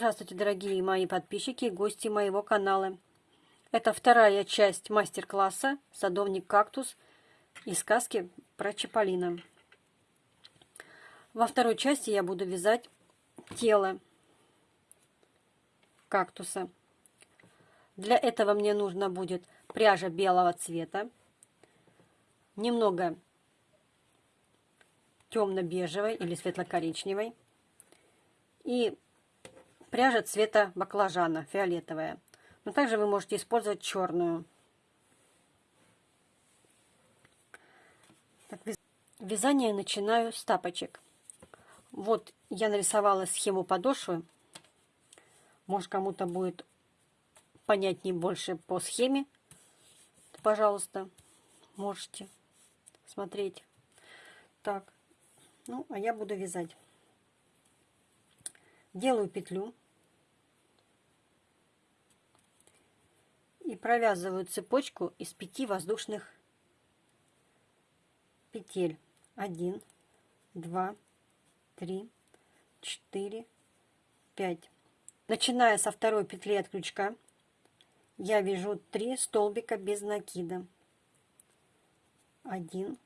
Здравствуйте, дорогие мои подписчики и гости моего канала. Это вторая часть мастер-класса «Садовник-кактус» и сказки про Чаполина. Во второй части я буду вязать тело кактуса. Для этого мне нужно будет пряжа белого цвета, немного темно-бежевой или светло-коричневой и пряжа цвета баклажана, фиолетовая. Но также вы можете использовать черную. Так, вязание начинаю с тапочек. Вот я нарисовала схему подошвы. Может кому-то будет понятнее больше по схеме. Пожалуйста, можете смотреть. Так, ну, а я буду вязать. Делаю петлю. И провязываю цепочку из пяти воздушных петель. Один, два, три, четыре, пять. Начиная со второй петли от крючка, я вяжу три столбика без накида. Один,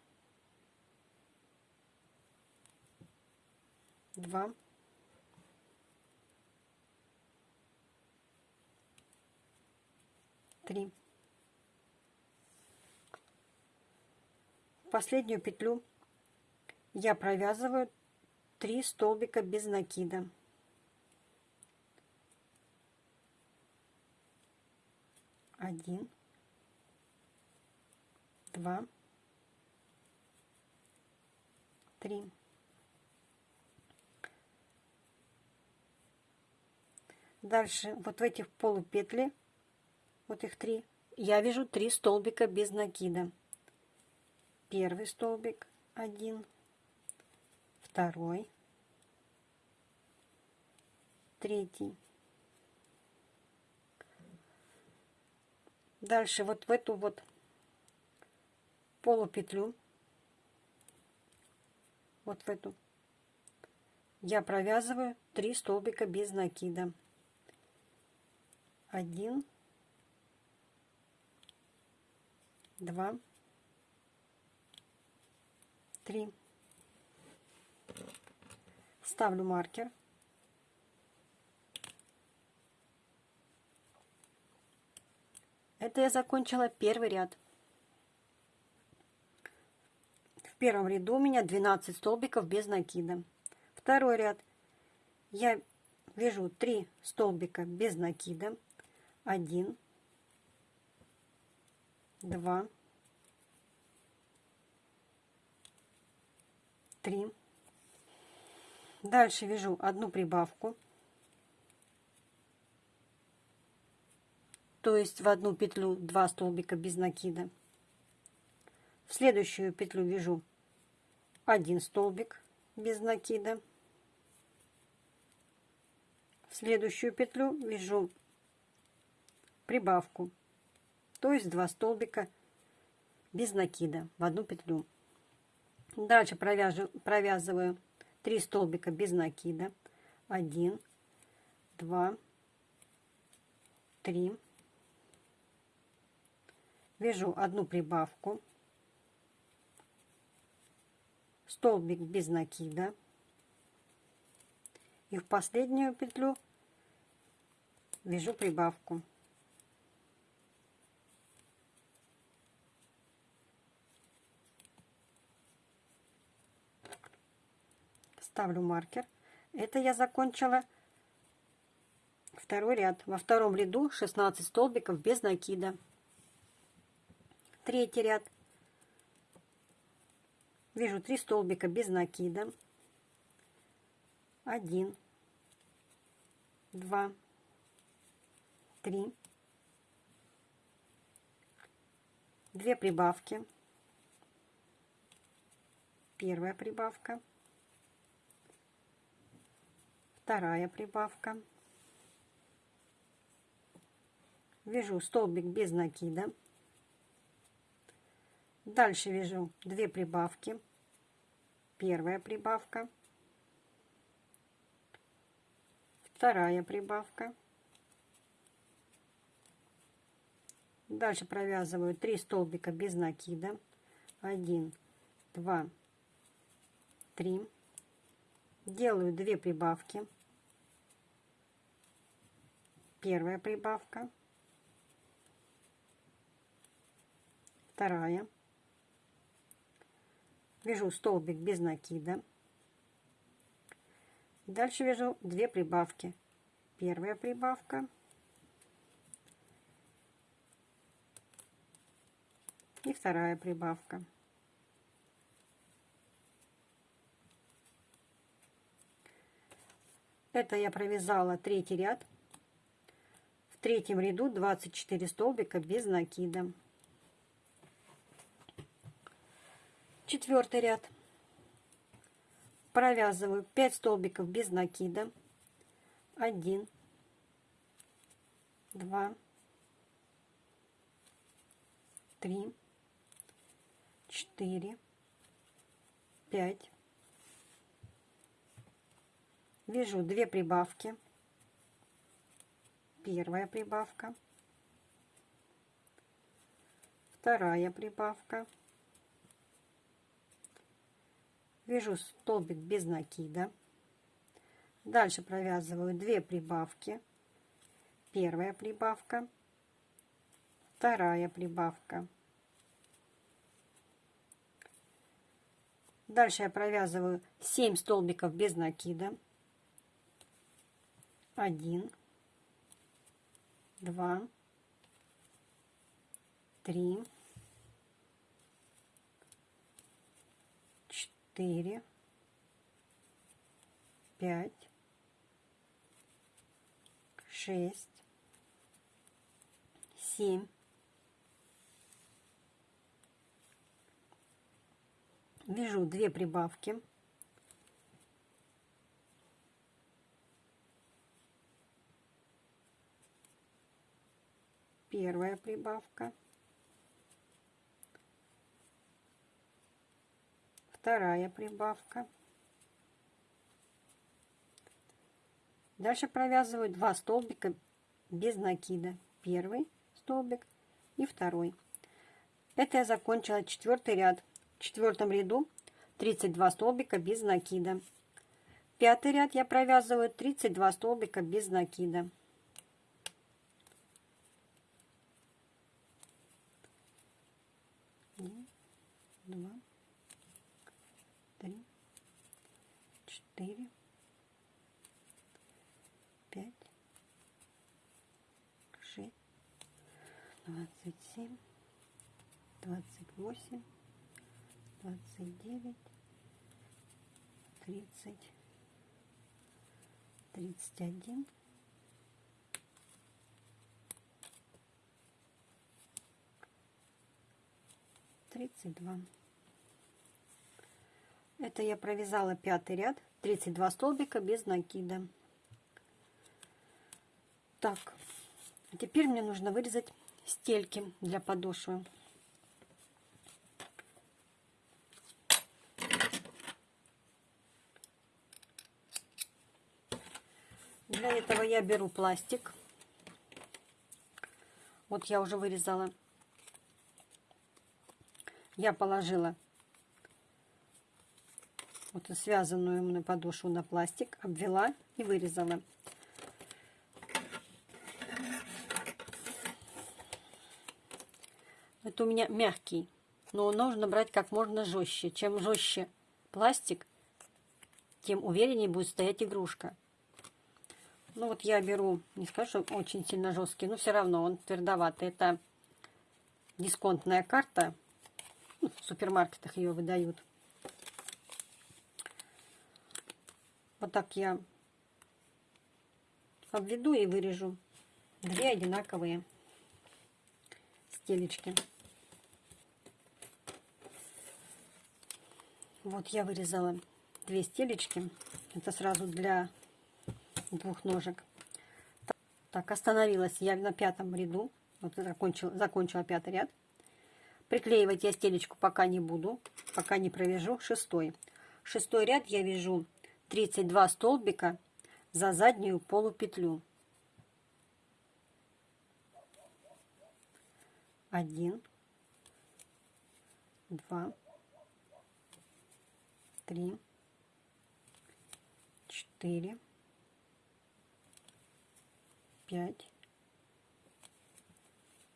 два, три. Последнюю петлю я провязываю 3 столбика без накида. Один, два, три. Дальше вот в этих полупетли, вот их три, я вяжу три столбика без накида. Первый столбик один, второй, третий. Дальше вот в эту вот полупетлю, вот в эту, я провязываю три столбика без накида один, два, три. Ставлю маркер. Это я закончила первый ряд. В первом ряду у меня 12 столбиков без накида. Второй ряд я вяжу 3 столбика без накида один, два, три. Дальше вяжу одну прибавку, то есть в одну петлю два столбика без накида. В следующую петлю вяжу один столбик без накида. В следующую петлю вяжу прибавку, то есть два столбика без накида в одну петлю. Дальше провяжу, провязываю 3 столбика без накида. 1, 2, 3. Вяжу одну прибавку. Столбик без накида. И в последнюю петлю вяжу прибавку. Ставлю маркер. Это я закончила второй ряд. Во втором ряду 16 столбиков без накида. Третий ряд. Вижу 3 столбика без накида. 1, 2, 3. Две прибавки. Первая прибавка вторая прибавка. Вяжу столбик без накида. Дальше вяжу две прибавки. Первая прибавка. вторая прибавка. Дальше провязываю 3 столбика без накида. 1, 2, 3. Делаю 2 прибавки. Первая прибавка. Вторая. Вяжу столбик без накида. Дальше вяжу 2 прибавки. Первая прибавка. И вторая прибавка. Это я провязала третий ряд. Третьем ряду 24 столбика без накида. Четвертый ряд. Провязываю 5 столбиков без накида. 1, 2, 3, 4, 5. Вяжу 2 прибавки. Первая прибавка. Вторая прибавка. Вяжу столбик без накида. Дальше провязываю 2 прибавки. Первая прибавка. Вторая прибавка. Дальше я провязываю 7 столбиков без накида. 1, 2, 3, 4, 5, 6, 7, вяжу 2 прибавки. Первая прибавка. Вторая прибавка. Дальше провязываю 2 столбика без накида. Первый столбик и второй. Это я закончила четвертый ряд четвертом ряду 32 столбика без накида. Пятый ряд я провязываю 32 столбика без накида. Один, два, три, четыре, пять, шесть, двадцать семь, двадцать восемь двадцать девять, тридцать, тридцать один, тридцать два. Это я провязала пятый ряд, 32 столбика без накида. Так, а теперь мне нужно вырезать стельки для подошвы. Для этого я беру пластик. Вот я уже вырезала. Я положила вот связанную мной подошву на пластик, обвела и вырезала. Это у меня мягкий, но нужно брать как можно жестче. Чем жестче пластик, тем увереннее будет стоять игрушка. Ну вот я беру, не скажу, что очень сильно жесткий, но все равно он твердоватый. Это дисконтная карта. В супермаркетах ее выдают. Вот так я обведу и вырежу две одинаковые стелечки. Вот я вырезала две стелечки. Это сразу для двух ножек. Так, остановилась я на пятом ряду. Вот закончила, закончила пятый ряд. Приклеивать я стелечку пока не буду, пока не провяжу шестой. Шестой ряд я вяжу 32 столбика за заднюю полупетлю. Один, два, три, четыре, пять,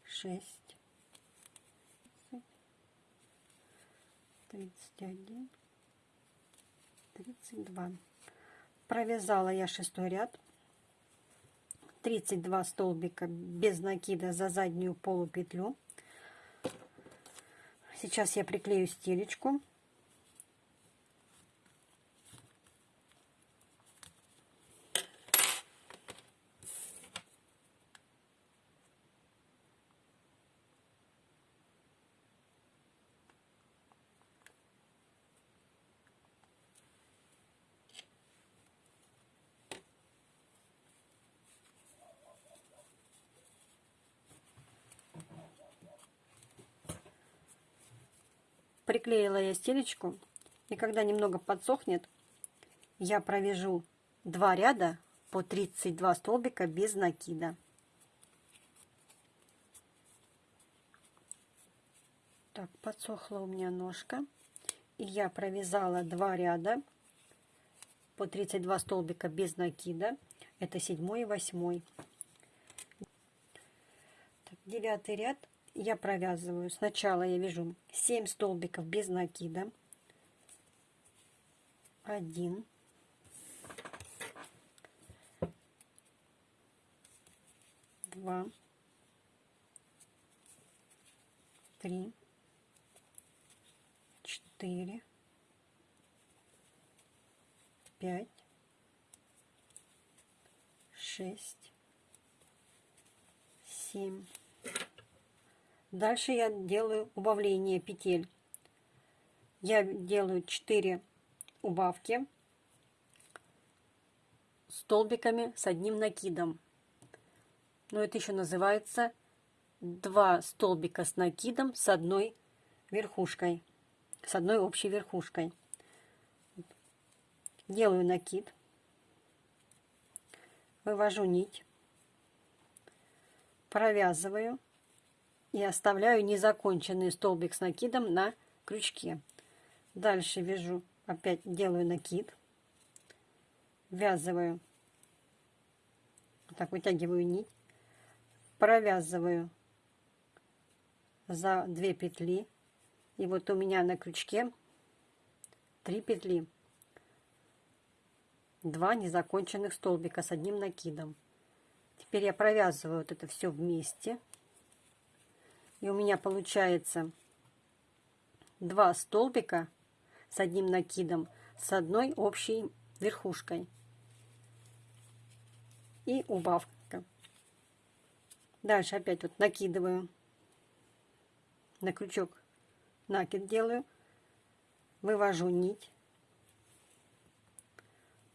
шесть, тридцать один, тридцать два. Провязала я шестой ряд. 32 столбика без накида за заднюю полупетлю. Сейчас я приклею стелечку. Приклеила я стелечку. И когда немного подсохнет, я провяжу два ряда по 32 столбика без накида. Так, подсохла у меня ножка. И я провязала два ряда по 32 столбика без накида. Это седьмой и восьмой. Девятый ряд я провязываю. Сначала я вяжу 7 столбиков без накида. 1 2 3 4 5 6 7 Дальше я делаю убавление петель. Я делаю 4 убавки столбиками с одним накидом. Но это еще называется 2 столбика с накидом с одной верхушкой, с одной общей верхушкой. Делаю накид, вывожу нить, провязываю и оставляю незаконченный столбик с накидом на крючке. Дальше вяжу, опять делаю накид, ввязываю, так вытягиваю нить, провязываю за 2 петли. И вот у меня на крючке 3 петли, 2 незаконченных столбика с одним накидом. Теперь я провязываю вот это все вместе. И у меня получается два столбика с одним накидом, с одной общей верхушкой. И убавка. Дальше опять вот накидываю. На крючок, накид делаю, вывожу нить,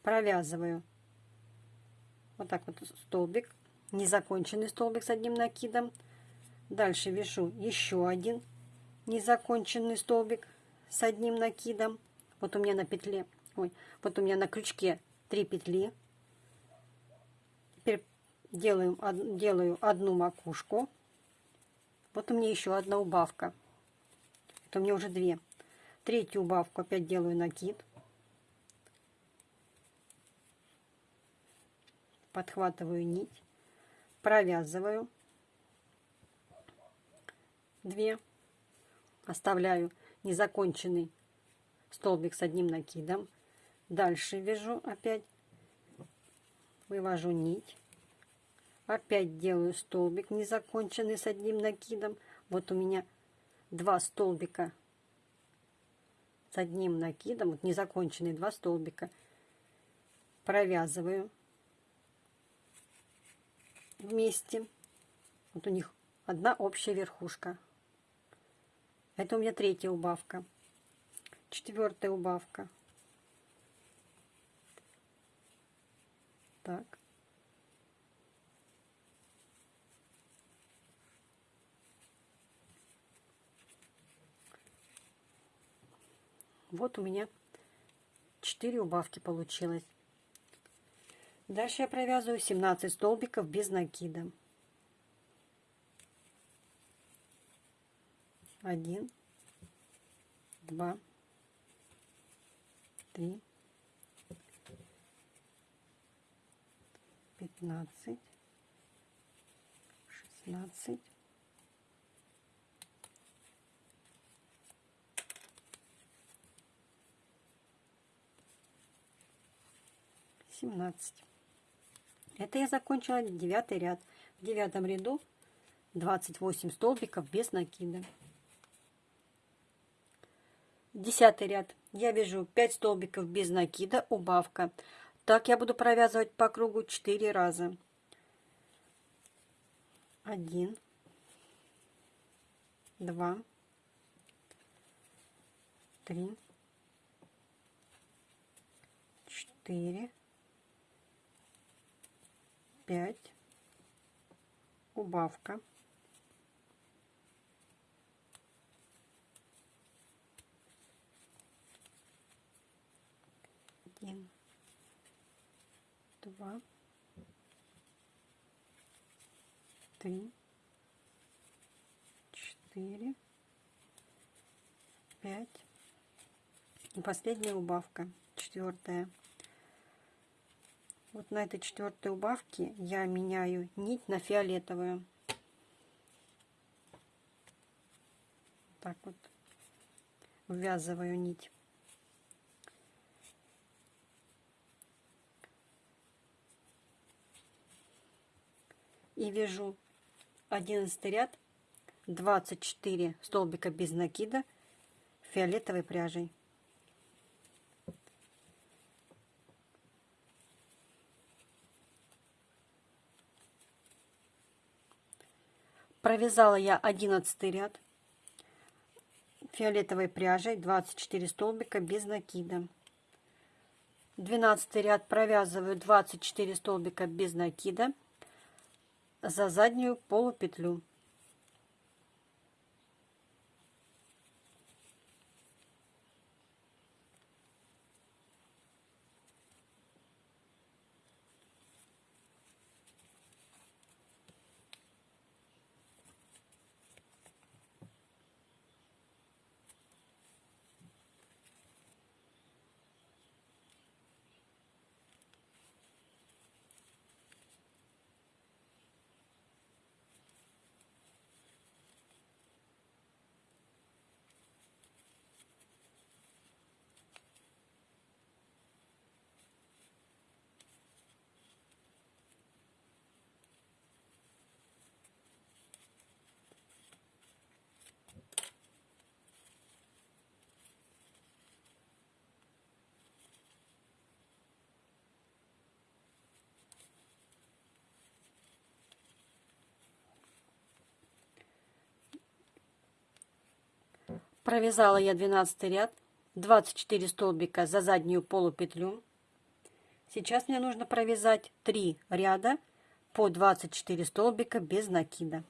провязываю. Вот так вот столбик, незаконченный столбик с одним накидом, Дальше вяжу еще один незаконченный столбик с одним накидом. Вот у меня на петле, ой, вот у меня на крючке 3 петли. Теперь делаю, делаю одну макушку. Вот у меня еще одна убавка. Это у меня уже две. Третью убавку опять делаю накид. Подхватываю нить, провязываю 2 оставляю незаконченный столбик с одним накидом. Дальше вяжу опять. Вывожу нить. Опять делаю столбик незаконченный с одним накидом. Вот у меня два столбика с одним накидом вот незаконченные два столбика. Провязываю вместе. Вот у них одна общая верхушка это у меня третья убавка. Четвертая убавка. Так. Вот у меня четыре убавки получилось. Дальше я провязываю 17 столбиков без накида. Один, два, три, пятнадцать, шестнадцать, семнадцать. Это я закончила девятый ряд. В девятом ряду 28 столбиков без накида. Десятый ряд. Я вяжу 5 столбиков без накида, убавка. Так я буду провязывать по кругу 4 раза. 1, 2, 3, 4, 5, убавка. Один, два, три, четыре, пять. И последняя убавка, четвертая. Вот на этой четвертой убавке я меняю нить на фиолетовую. Так вот ввязываю нить. И вяжу 11 ряд 24 столбика без накида фиолетовой пряжей. Провязала я 11 ряд фиолетовой пряжей 24 столбика без накида. 12 ряд провязываю 24 столбика без накида за заднюю полупетлю. Провязала я 12 ряд, 24 столбика за заднюю полупетлю. Сейчас мне нужно провязать 3 ряда по 24 столбика без накида.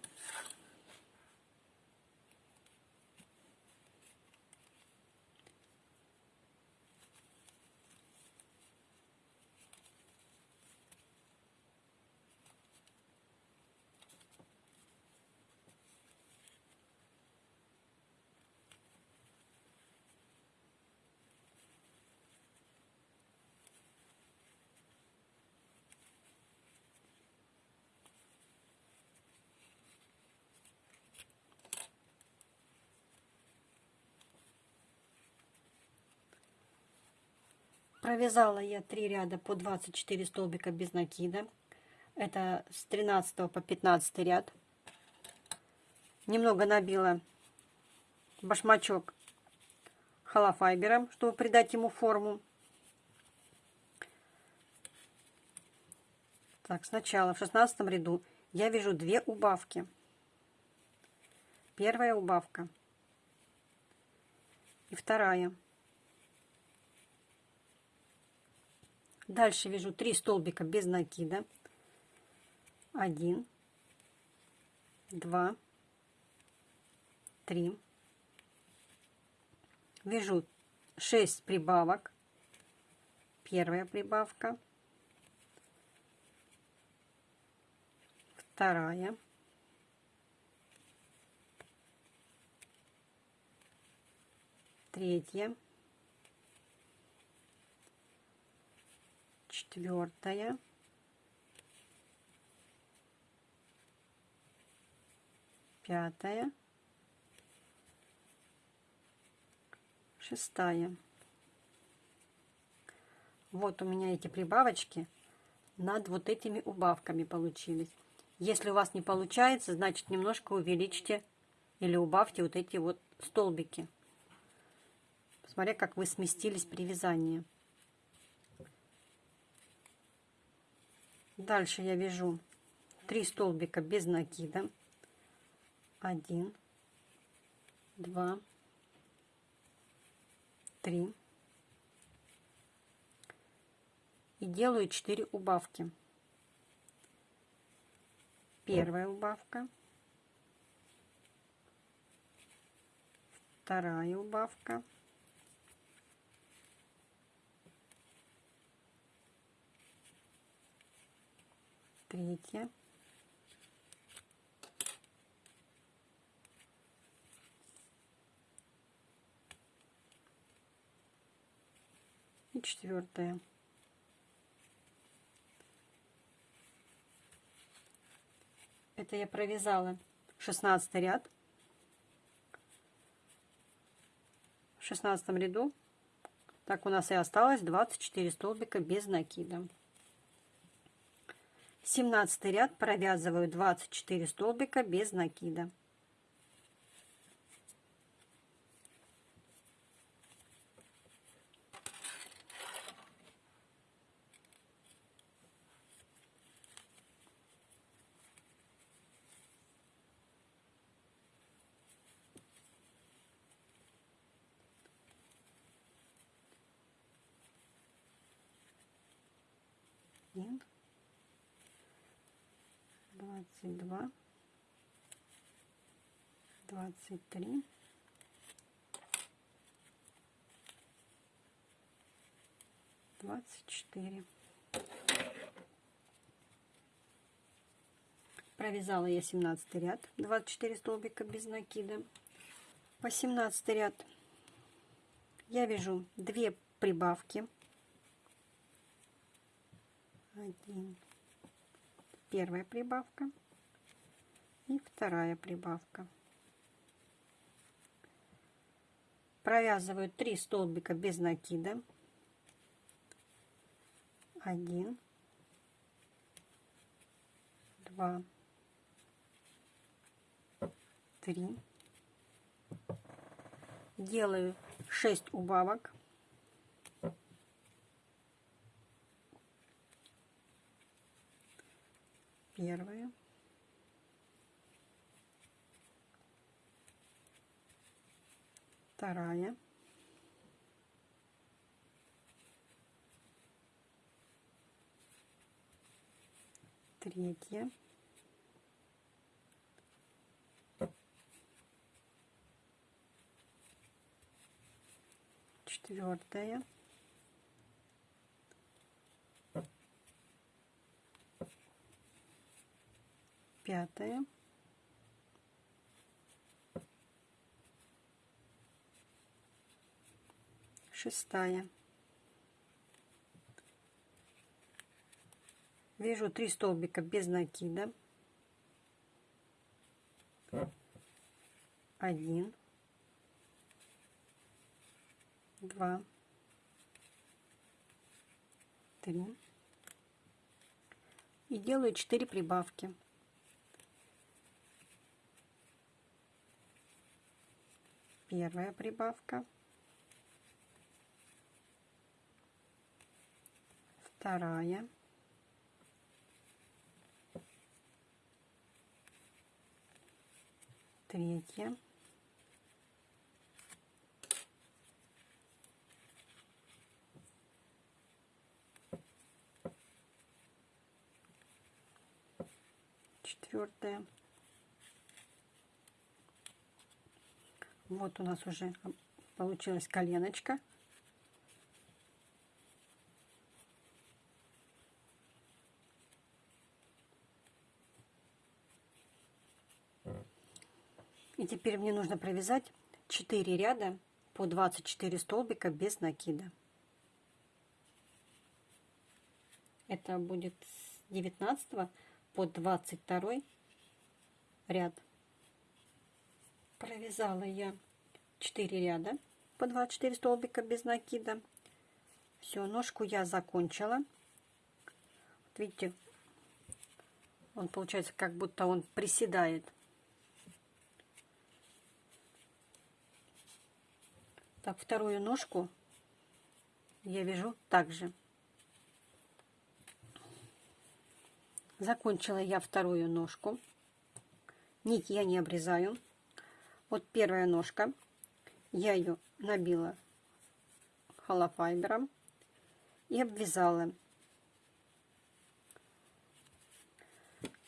Провязала я 3 ряда по 24 столбика без накида. Это с 13 по 15 ряд. Немного набила башмачок холофайбером, чтобы придать ему форму. Так, сначала в 16 ряду я вяжу две убавки. Первая убавка и вторая. Дальше вяжу 3 столбика без накида. 1, 2, 3. Вяжу 6 прибавок. Первая прибавка, вторая, третья, четвертая, пятая, шестая. Вот у меня эти прибавочки над вот этими убавками получились. Если у вас не получается, значит немножко увеличьте или убавьте вот эти вот столбики. Смотря как вы сместились при вязании. Дальше я вяжу 3 столбика без накида. 1, 2, 3. И делаю 4 убавки. Первая убавка. Вторая убавка. Третья. И четвертая. Это я провязала 16 ряд. В 16 ряду так у нас и осталось 24 столбика без накида. 17 ряд провязываю 24 столбика без накида. 23. Двадцать четыре. Провязала я 17 ряд, 24 столбика без накида. По 17 ряд я вяжу 2 прибавки. 1. Первая прибавка и вторая прибавка. Провязываю 3 столбика без накида. 1 2 3 делаю 6 убавок. Первая. Вторая. Третья. Четвертая. пятая, шестая. Вяжу три столбика без накида. Один, два, три. И делаю 4 прибавки. первая прибавка, вторая, третья, четвертая, Вот у нас уже получилась коленочка. И теперь мне нужно провязать 4 ряда по 24 столбика без накида. Это будет с 19 по 22 ряд. Провязала я 4 ряда по 24 столбика без накида. Все, ножку я закончила. Вот видите, он получается как будто он приседает. Так, вторую ножку я вяжу также. Закончила я вторую ножку. Нить я не обрезаю. Вот первая ножка. Я ее набила холофайбером и обвязала.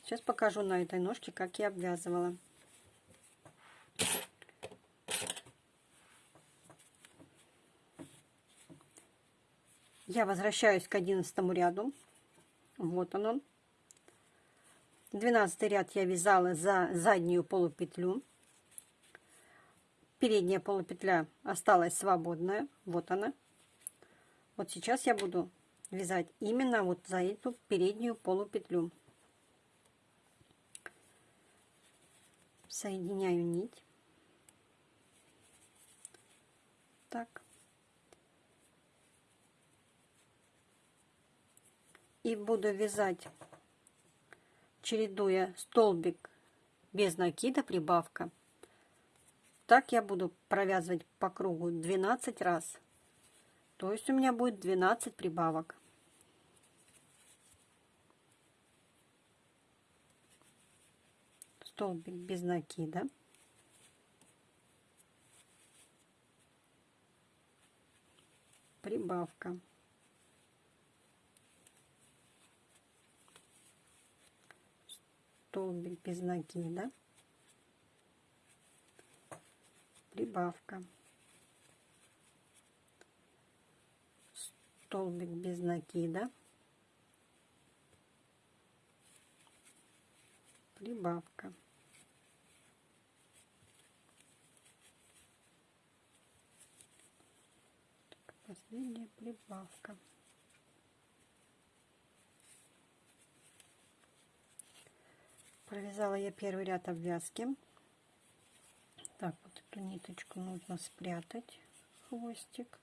Сейчас покажу на этой ножке, как я обвязывала. Я возвращаюсь к одиннадцатому ряду. Вот он он. Двенадцатый ряд я вязала за заднюю полупетлю. Передняя полупетля осталась свободная. Вот она. Вот сейчас я буду вязать именно вот за эту переднюю полупетлю. Соединяю нить. Так. И буду вязать, чередуя столбик без накида, прибавка. Так я буду провязывать по кругу 12 раз. То есть у меня будет 12 прибавок. Столбик без накида. Прибавка. Столбик без накида, прибавка, столбик без накида, прибавка. Последняя прибавка. Провязала я первый ряд обвязки. Так, вот эту ниточку нужно спрятать, хвостик.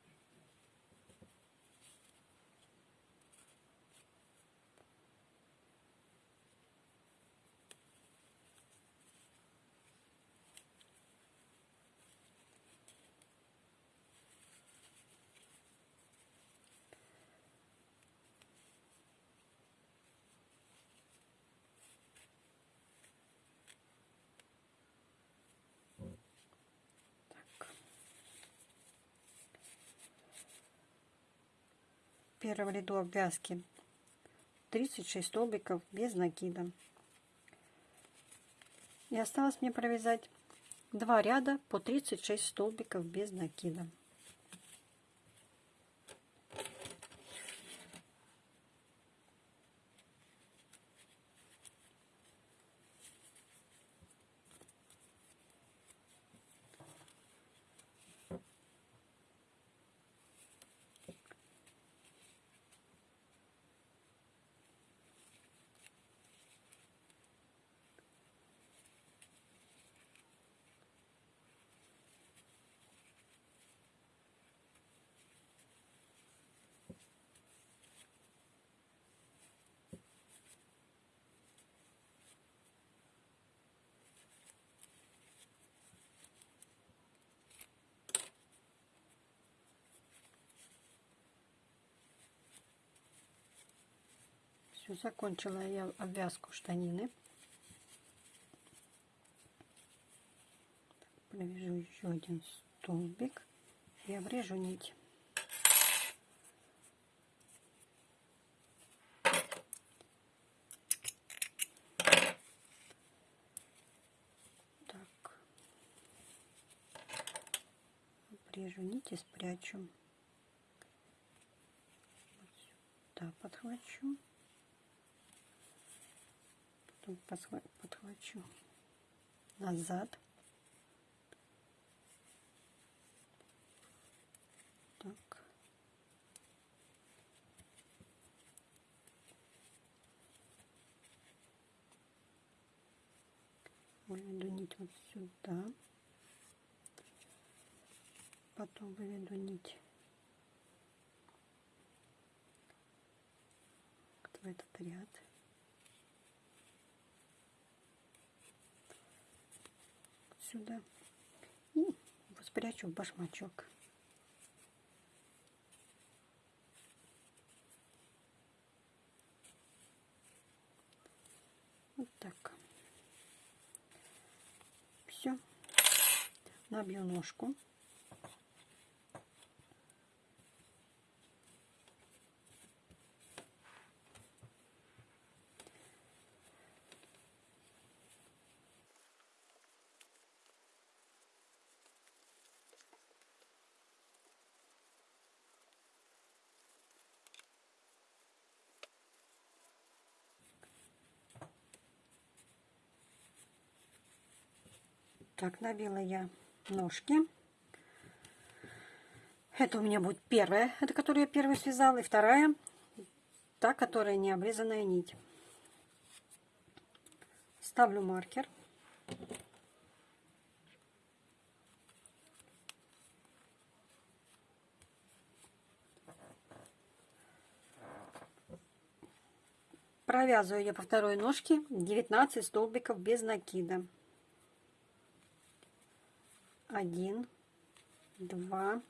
Первом ряду обвязки 36 столбиков без накида. И осталось мне провязать два ряда по 36 столбиков без накида. Все, закончила я обвязку штанины. Провяжу еще один столбик и обрежу нить. Так. Обрежу нить и спрячу. Вот сюда подхвачу потом подхвачу назад. Так. Выведу нить вот сюда. Потом выведу нить в этот ряд. Сюда. И спрячу в башмачок. Вот так. Все. Набью ножку. Так, набила я ножки. Это у меня будет первая, это которую я первую связала, и вторая, та, которая не обрезанная нить. Ставлю маркер. Провязываю я по второй ножке 19 столбиков без накида один, два,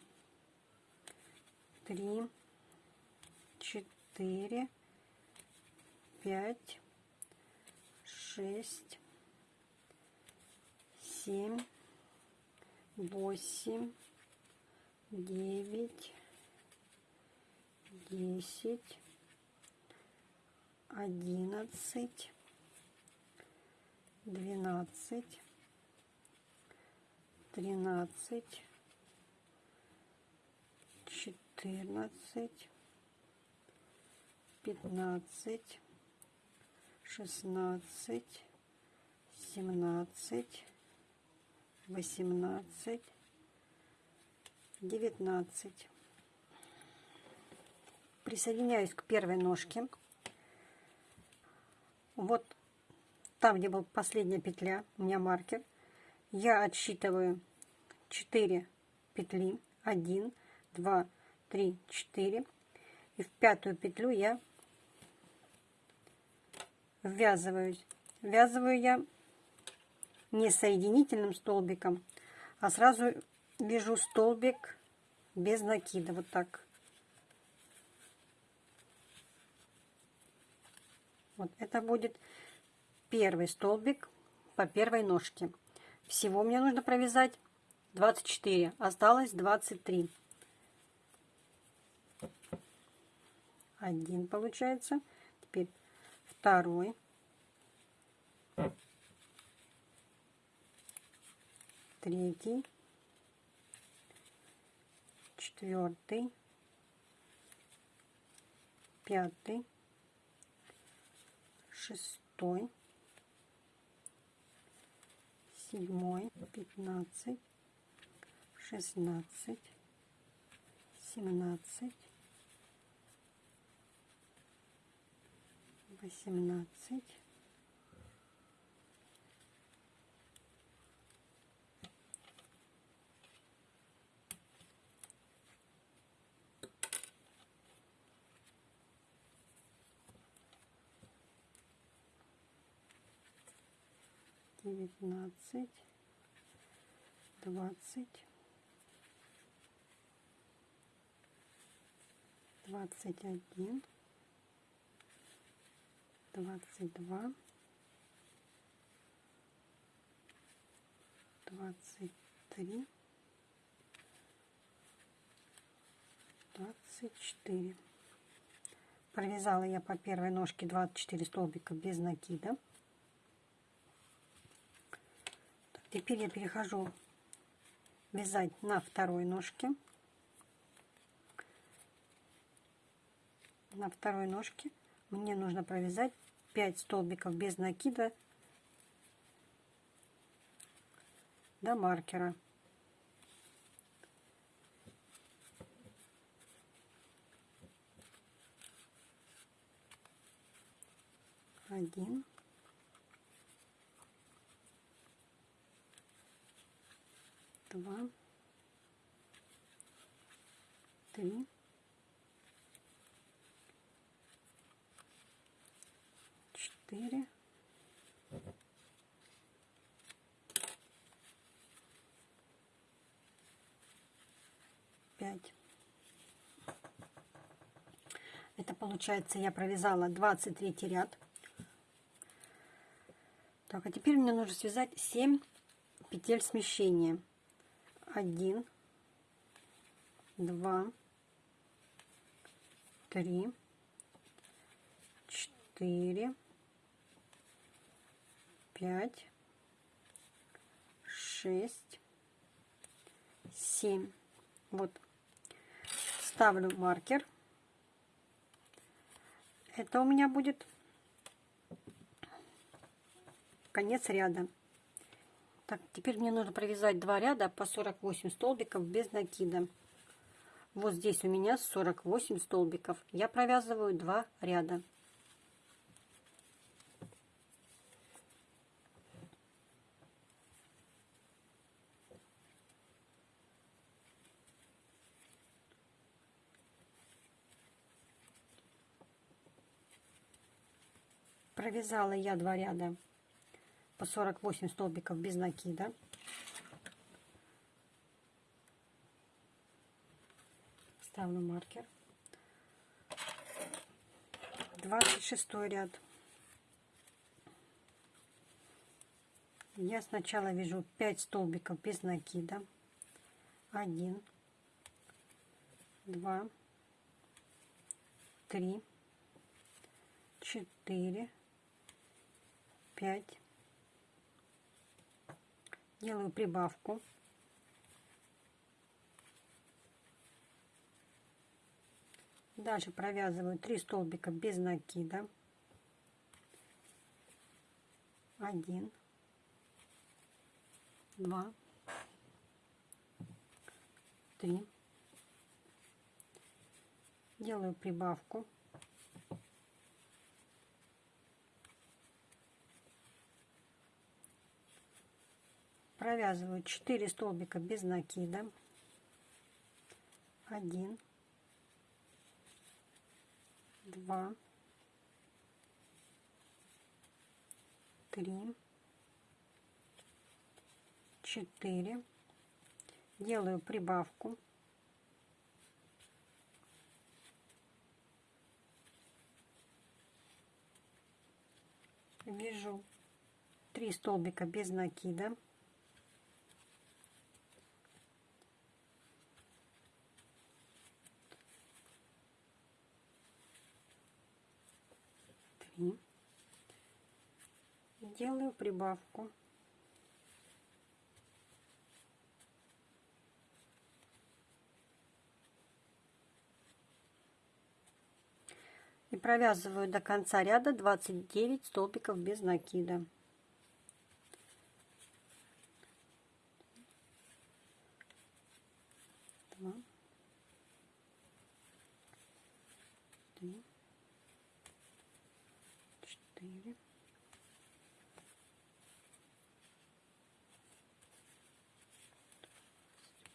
три, четыре, пять, шесть, семь, восемь, девять, десять, одиннадцать, двенадцать, тринадцать, четырнадцать, пятнадцать, шестнадцать, семнадцать, восемнадцать, девятнадцать. Присоединяюсь к первой ножке. Вот там, где была последняя петля, у меня маркер я отсчитываю 4 петли. 1 2 3 4 и в пятую петлю я ввязываюсь. Ввязываю я не соединительным столбиком а сразу вяжу столбик без накида. Вот так. Вот это будет первый столбик по первой ножке всего мне нужно провязать 24. Осталось 23. Один получается. Теперь второй. Третий. Четвертый. Пятый. Шестой седьмой, пятнадцать, шестнадцать, семнадцать, восемнадцать, девятнадцать, двадцать, двадцать один, двадцать два, двадцать три, двадцать четыре. Провязала я по первой ножке 24 столбика без накида. Теперь я перехожу вязать на второй ножке. На второй ножке мне нужно провязать 5 столбиков без накида до маркера. Один. Два, три, четыре, пять. Это получается я провязала 23 ряд. Так, а теперь мне нужно связать 7 петель смещения. 1, 2, 3, 4, 5, 6, 7. Вот. Ставлю маркер. Это у меня будет конец ряда. Так, теперь мне нужно провязать два ряда по 48 столбиков без накида. Вот здесь у меня 48 столбиков. Я провязываю два ряда. Провязала я два ряда по 48 столбиков без накида. Ставлю маркер. 26 ряд. Я сначала вяжу 5 столбиков без накида. 1, 2, 3, 4, 5, делаю прибавку. Дальше провязываю 3 столбика без накида. 1, 2, 3. Делаю прибавку. Провязываю 4 столбика без накида. 1 2 3 4 делаю прибавку. Вяжу 3 столбика без накида три. Делаю прибавку. И провязываю до конца ряда 29 столбиков без накида. Два. Три четыре.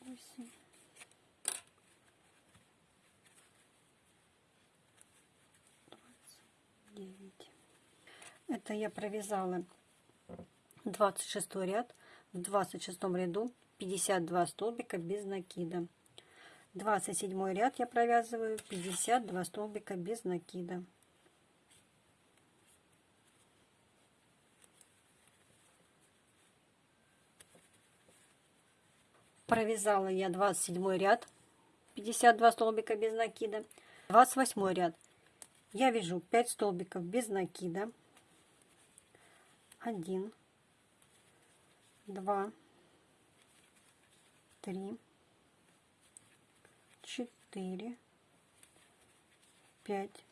Восемь. девять. Это я провязала 26 ряд. В 26 ряду 52 столбика без накида. 27 ряд я провязываю 52 столбика без накида. провязала я 27 ряд 52 столбика без накида 28 ряд я вяжу 5 столбиков без накида 1 2 3 4 5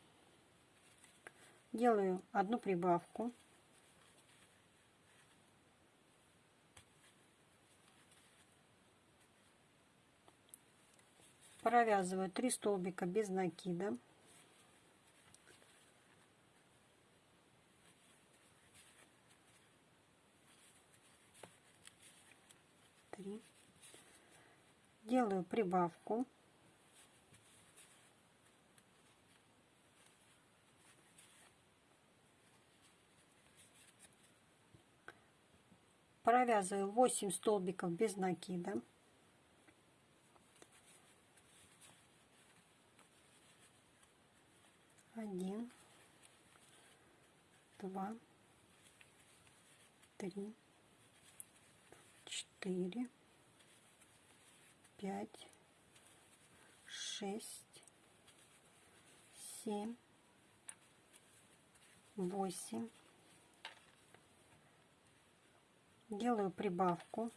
делаю одну прибавку. Провязываю 3 столбика без накида три делаю прибавку. Провязываю 8 столбиков без накида. Один, два, три, четыре, пять, шесть, семь, восемь. Делаю прибавку.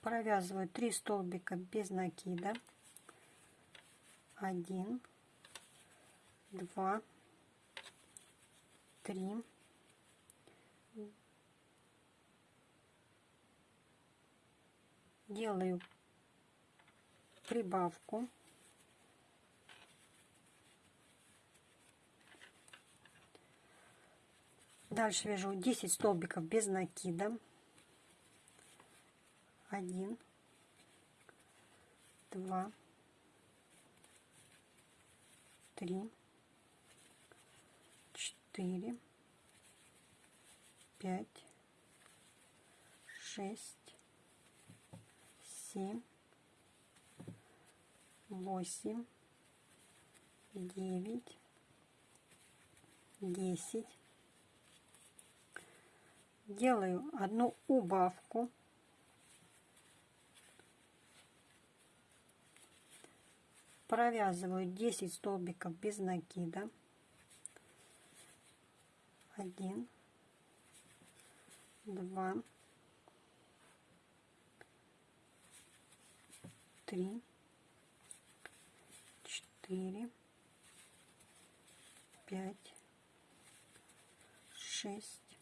Провязываю 3 столбика без накида. Один, два, три, делаю прибавку. Дальше вяжу 10 столбиков без накида. Один, два, три, четыре, пять, шесть, семь, восемь, девять, десять. Делаю одну убавку. Провязываю 10 столбиков без накида. Один, два, три, четыре, пять, шесть,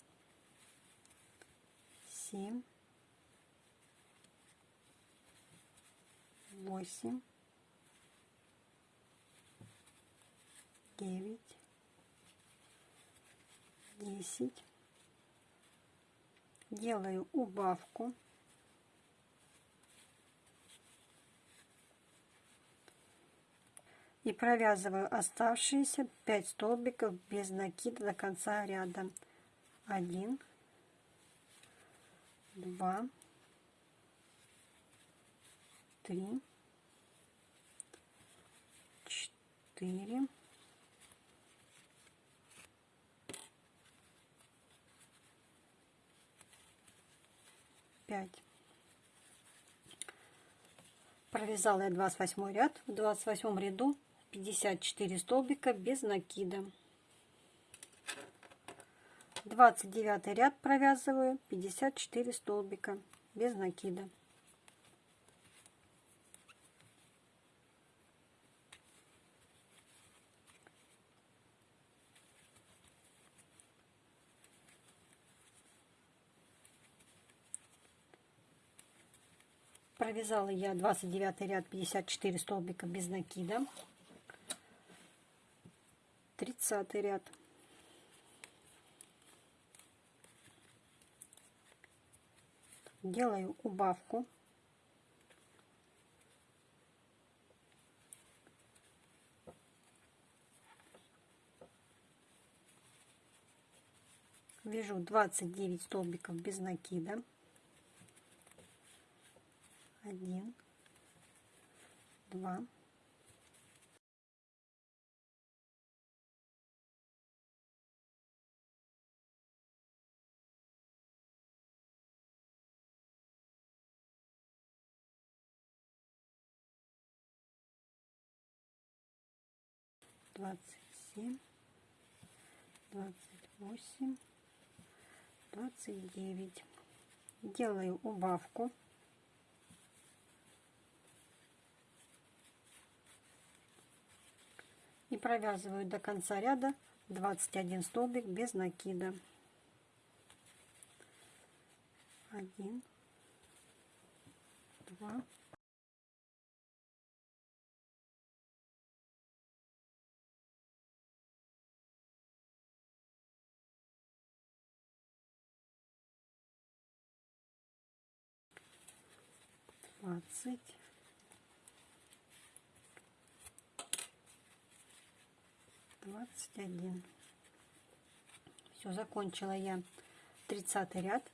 семь, восемь, девять, десять. Делаю убавку. И провязываю оставшиеся 5 столбиков без накида до конца ряда. 1, 2, 3, 4, пять. Провязала я 28 ряд. В 28 ряду 54 столбика без накида. 29 ряд провязываю 54 столбика без накида. Провязала я 29 ряд 54 столбика без накида. 30 ряд. Делаю убавку. Вяжу 29 столбиков без накида один, два, двадцать семь, двадцать восемь, двадцать девять. Делаю убавку. и провязываю до конца ряда 21 столбик без накида 1 2 двадцать, двадцать один. Все, закончила я 30 ряд.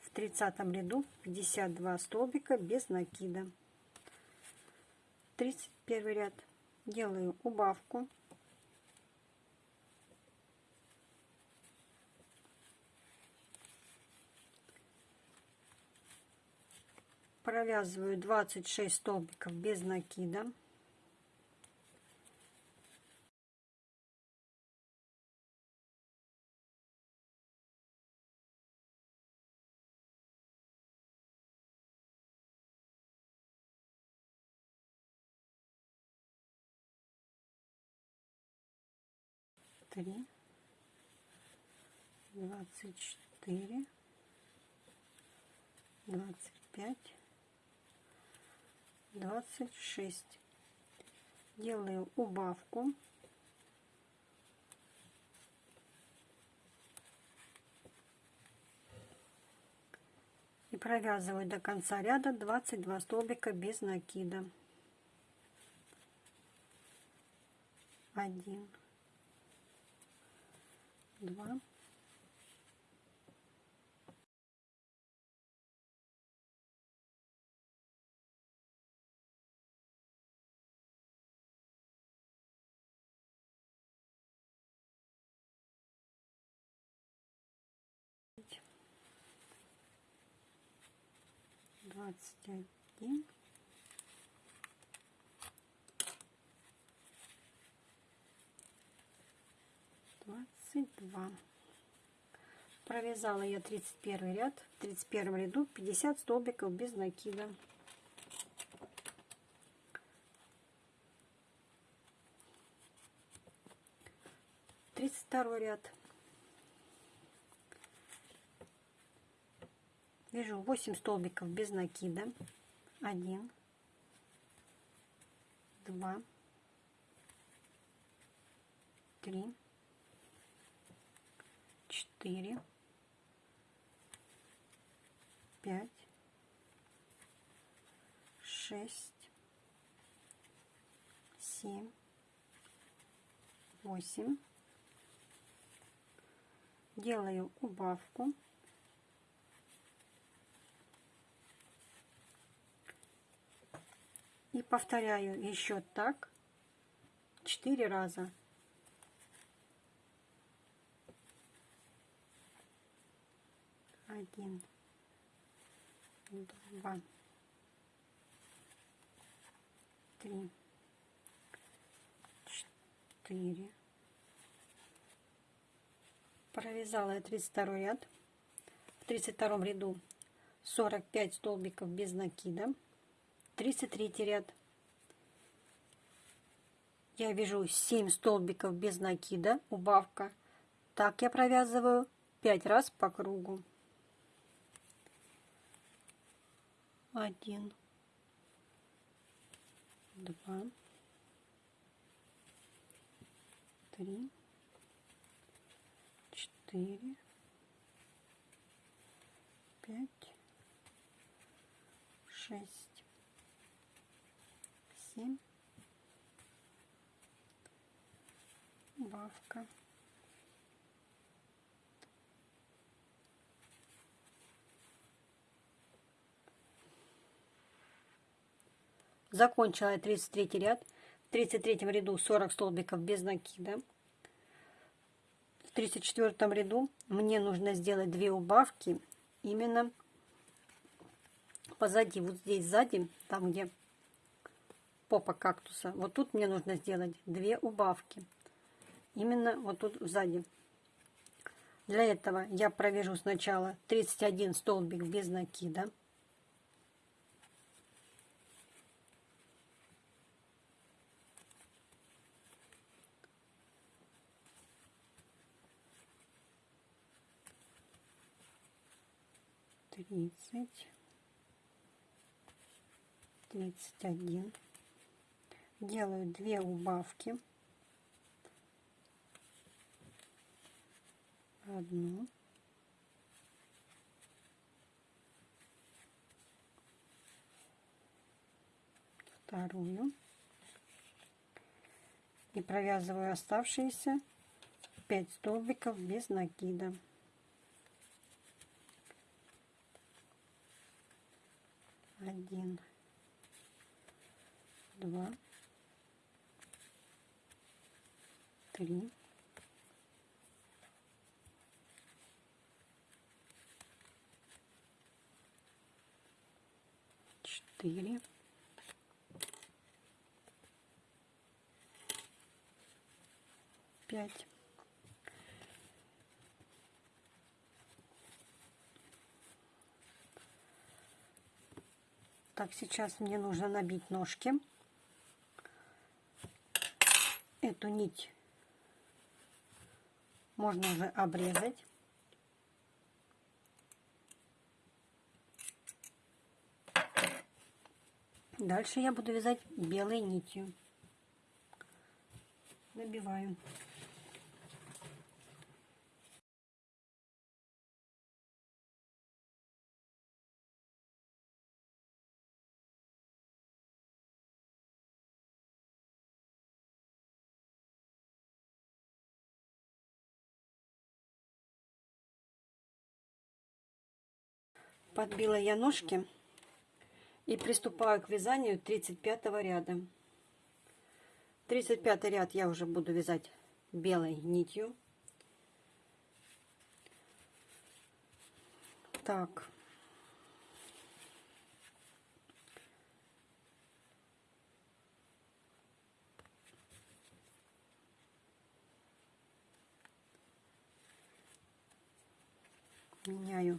В 30 ряду 52 столбика без накида. 31 ряд делаю убавку. Провязываю 26 столбиков без накида. три, двадцать четыре, двадцать пять, двадцать шесть. Делаю убавку. И провязываю до конца ряда 22 столбика без накида. Один два, двадцать один. Двадцать два. Провязала я 31 ряд. В 31 ряду 50 столбиков без накида. Тридцать второй ряд вяжу 8 столбиков без накида. 1 2 3 4 пять, шесть, семь, восемь. Делаю убавку. И повторяю еще так четыре раза. Один два, три, четыре. Провязала я 32 ряд. В 32 ряду 45 столбиков без накида. 33 ряд. Я вяжу 7 столбиков без накида, убавка. Так я провязываю 5 раз по кругу. один, два, три, четыре, пять, шесть, семь, бавка. Закончила я 33 ряд. В 33 ряду 40 столбиков без накида. В 34 ряду мне нужно сделать две убавки именно позади, вот здесь сзади, там где попа кактуса. Вот тут мне нужно сделать две убавки. Именно вот тут сзади. Для этого я провяжу сначала 31 столбик без накида. тридцать, тридцать один. Делаю две убавки. Одну. вторую и провязываю оставшиеся 5 столбиков без накида. Один, два, три, четыре, пять. Так, сейчас мне нужно набить ножки. Эту нить можно уже обрезать. Дальше я буду вязать белой нитью. Набиваю. Подбила я ножки и приступаю к вязанию 35 ряда. 35 ряд я уже буду вязать белой нитью. Так. Меняю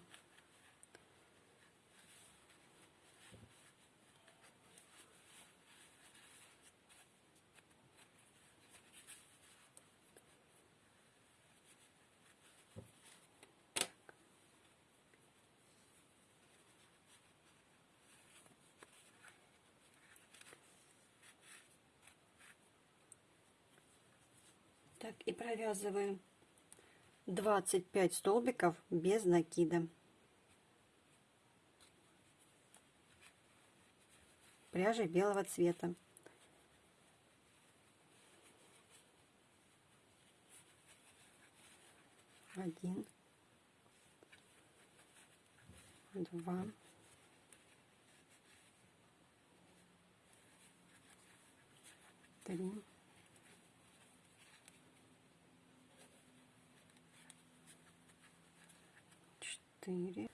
Так, и провязываем 25 столбиков без накида. Пряжи белого цвета. Один, два, три, четыре,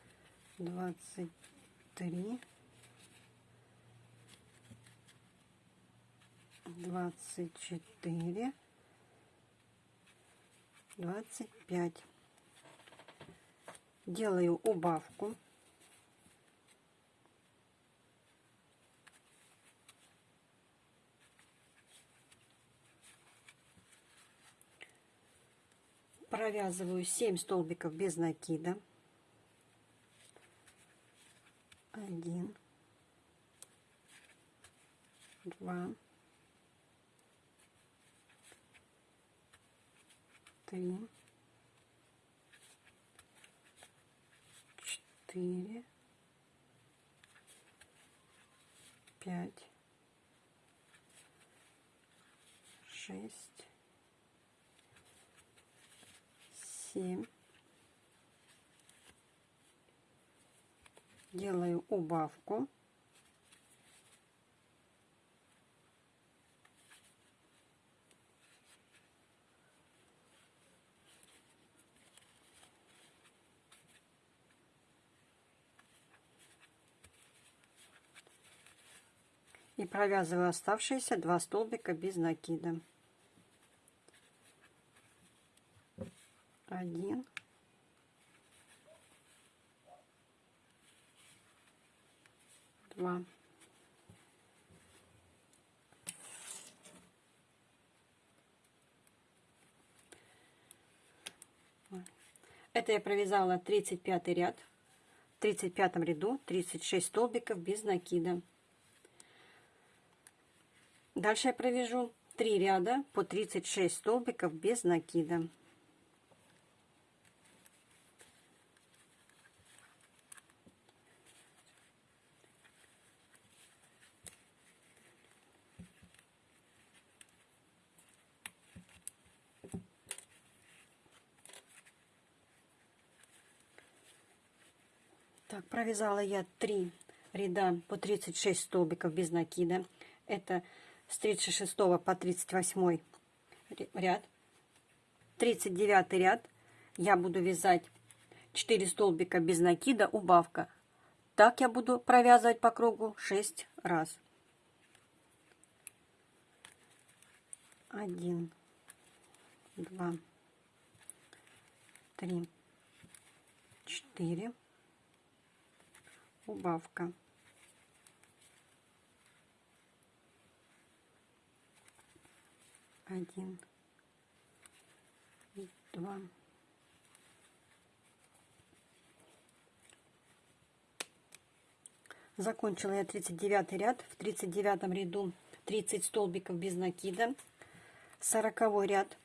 двадцать три, двадцать четыре, двадцать пять. Делаю убавку. Провязываю 7 столбиков без накида. Один, два, три, четыре, пять, шесть, семь, делаю убавку. И провязываю оставшиеся два столбика без накида. Один. Два. Это я провязала 35 ряд. В 35 ряду 36 столбиков без накида. Дальше я провяжу 3 ряда по 36 столбиков без накида. Так, провязала я 3 ряда по 36 столбиков без накида. Это с 36 по 38 ряд. 39 ряд я буду вязать 4 столбика без накида, убавка. Так я буду провязывать по кругу 6 раз. 1, 2, 3, 4, убавка. Один, два, Закончила я 39 ряд. В 39 ряду 30 столбиков без накида. 40 ряд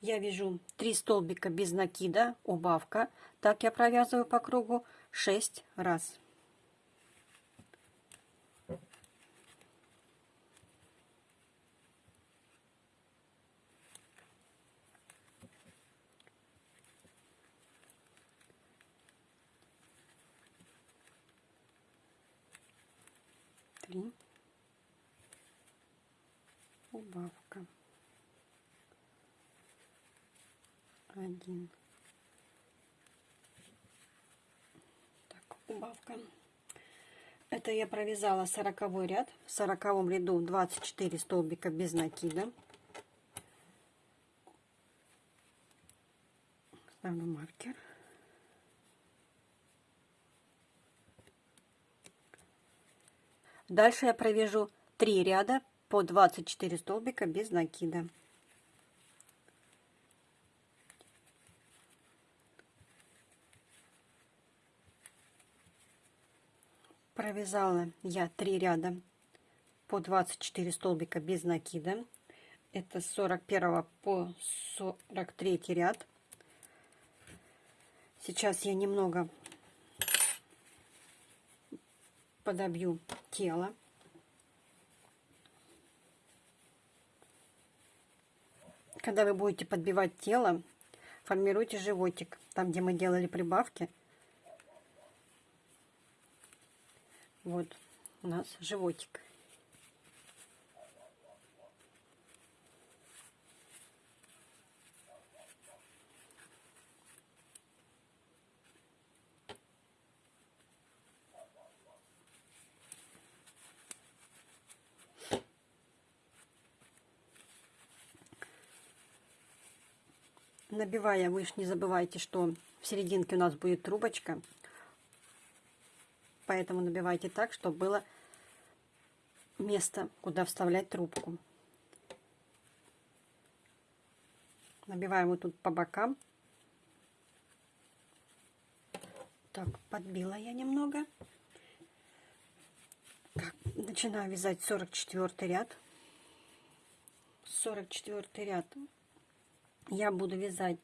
я вяжу 3 столбика без накида, убавка. Так я провязываю по кругу 6 раз. Три. Убавка. Один. Так, убавка. Это я провязала сороковой ряд. В сороковом ряду 24 столбика без накида. Ставлю маркер. Дальше я провяжу 3 ряда по 24 столбика без накида. Провязала я 3 ряда по 24 столбика без накида. Это с 41 по 43 ряд. Сейчас я немного подобью тело. Когда вы будете подбивать тело, формируйте животик. Там, где мы делали прибавки, вот у нас животик. Набивая, вы не забывайте, что в серединке у нас будет трубочка. Поэтому набивайте так, чтобы было место, куда вставлять трубку. Набиваем вот тут по бокам. Так, подбила я немного. Так, начинаю вязать 44 ряд. 44 ряд я буду вязать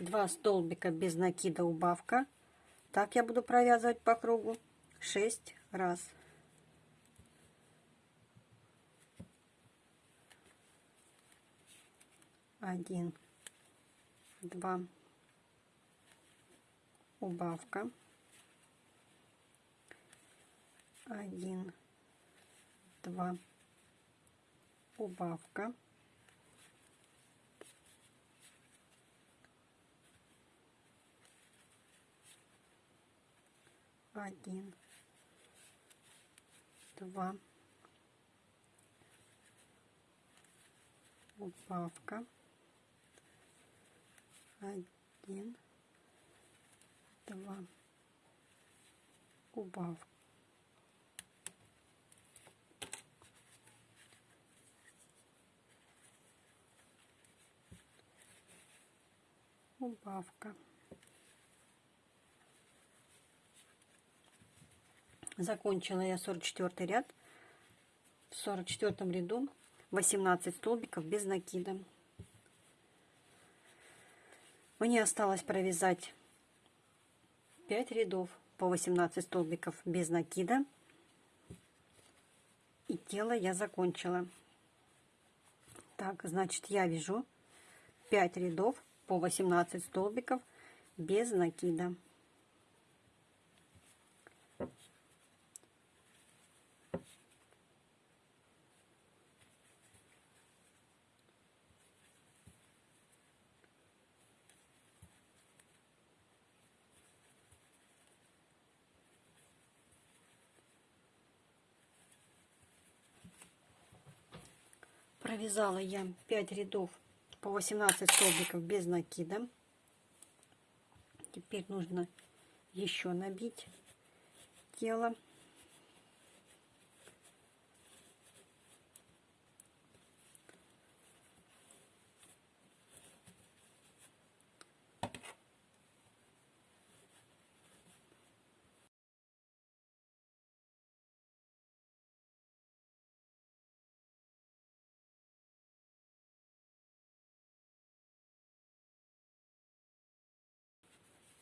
2 столбика без накида убавка. Так я буду провязывать по кругу 6 раз. Один, два, убавка. Один, два, убавка. один, два, убавка, один, два, убавка. Убавка. Закончила я 44 ряд. В 44 ряду 18 столбиков без накида. Мне осталось провязать 5 рядов по 18 столбиков без накида. И тело я закончила. Так, значит, я вяжу 5 рядов по 18 столбиков без накида. Провязала я 5 рядов по 18 столбиков без накида. Теперь нужно еще набить тело.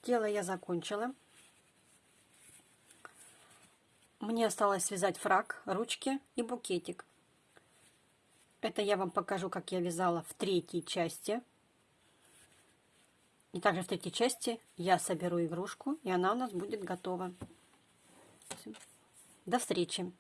Тело я закончила. Мне осталось связать фраг, ручки и букетик. Это я вам покажу, как я вязала в третьей части. И также в третьей части я соберу игрушку, и она у нас будет готова. До встречи!